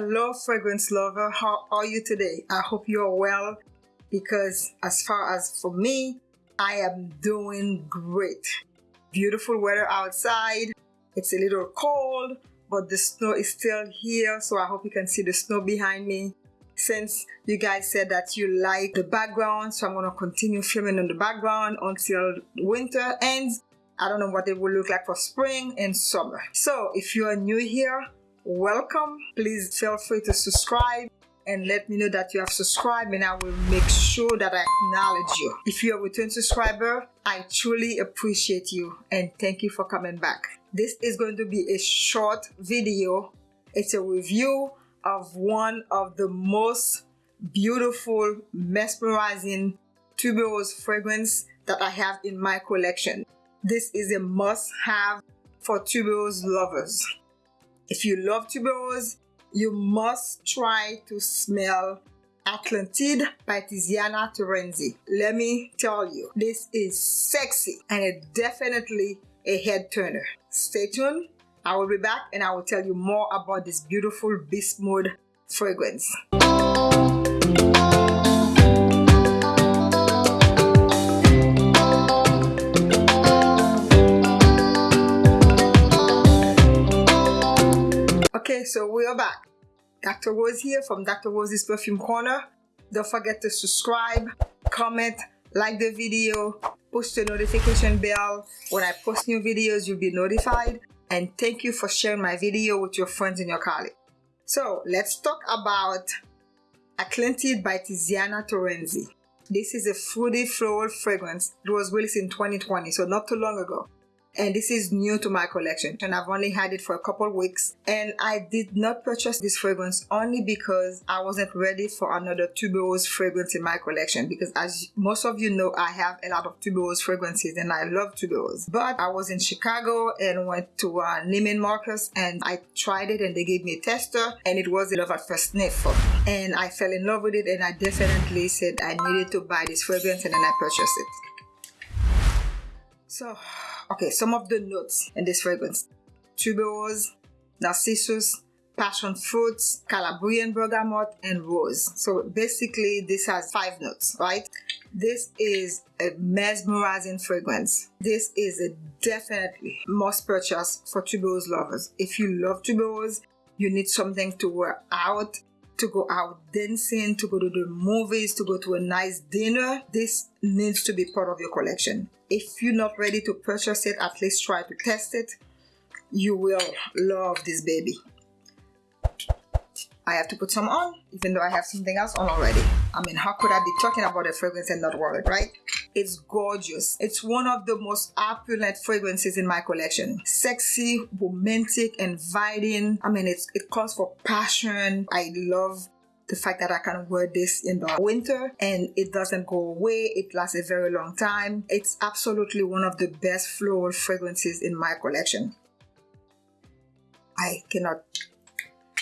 Hello, fragrance lover. How are you today? I hope you're well because as far as for me, I am doing great. Beautiful weather outside. It's a little cold, but the snow is still here. So I hope you can see the snow behind me. Since you guys said that you like the background, so I'm going to continue filming in the background until winter ends. I don't know what it will look like for spring and summer. So if you are new here, welcome please feel free to subscribe and let me know that you have subscribed and I will make sure that I acknowledge you. If you're a return subscriber, I truly appreciate you and thank you for coming back. This is going to be a short video. It's a review of one of the most beautiful, mesmerizing tuberose fragrance that I have in my collection. This is a must-have for tuberose lovers. If you love tuberose, you must try to smell Atlantide by Tiziana Terenzi. Let me tell you, this is sexy and it definitely a head turner. Stay tuned. I will be back and I will tell you more about this beautiful beast mode fragrance. Okay, so we are back. Dr. Rose here from Dr. Rose's Perfume Corner. Don't forget to subscribe, comment, like the video, push the notification bell. When I post new videos, you'll be notified. And thank you for sharing my video with your friends and your colleagues. So let's talk about Atlantide by Tiziana Terenzi. This is a fruity floral fragrance. It was released in 2020, so not too long ago and this is new to my collection and I've only had it for a couple weeks and I did not purchase this fragrance only because I wasn't ready for another tuberose fragrance in my collection because as most of you know I have a lot of tuberose fragrances and I love tuberose. But I was in Chicago and went to uh, Neiman Marcus and I tried it and they gave me a tester and it was a love at first sniff and I fell in love with it and I definitely said I needed to buy this fragrance and then I purchased it. So Okay, some of the notes in this fragrance. Tuberose, narcissus, passion fruits, Calabrian bergamot, and rose. So basically this has five notes, right? This is a mesmerizing fragrance. This is a definitely must purchase for tuberose lovers. If you love tuberose, you need something to wear out to go out dancing, to go to the movies, to go to a nice dinner, this needs to be part of your collection. If you're not ready to purchase it, at least try to test it. You will love this baby. I have to put some on, even though I have something else on already. I mean, how could I be talking about a fragrance and not wear it, right? It's gorgeous. It's one of the most opulent fragrances in my collection. Sexy, romantic, inviting. I mean, it's, it calls for passion. I love the fact that I can wear this in the winter and it doesn't go away. It lasts a very long time. It's absolutely one of the best floral fragrances in my collection. I cannot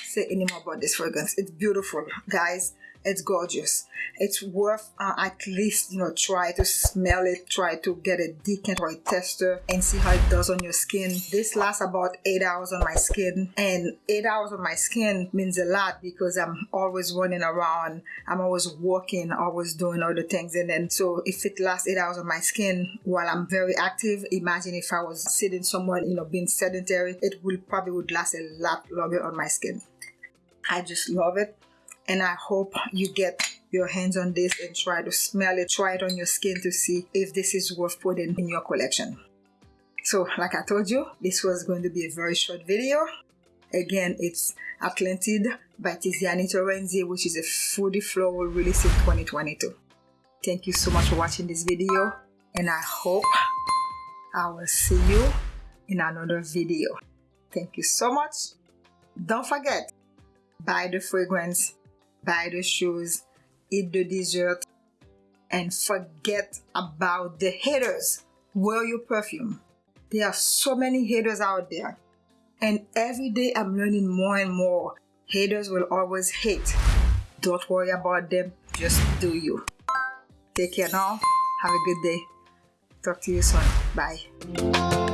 say anymore about this fragrance. It's beautiful, guys. It's gorgeous. It's worth uh, at least, you know, try to smell it, try to get a decant or a tester and see how it does on your skin. This lasts about 8 hours on my skin and 8 hours on my skin means a lot because I'm always running around. I'm always walking, always doing other things and then so if it lasts 8 hours on my skin while I'm very active, imagine if I was sitting somewhere, you know, being sedentary, it will probably would last a lot longer on my skin. I just love it and I hope you get your hands on this and try to smell it, try it on your skin to see if this is worth putting in your collection. So like I told you, this was going to be a very short video. Again, it's Atlantide by Tiziana Terenzi, which is a fruity floral release in 2022. Thank you so much for watching this video and I hope I will see you in another video. Thank you so much. Don't forget, buy the fragrance, buy the shoes, eat the dessert, and forget about the haters. Wear your perfume. There are so many haters out there. And every day I'm learning more and more. Haters will always hate. Don't worry about them. Just do you. Take care now. Have a good day. Talk to you soon. Bye.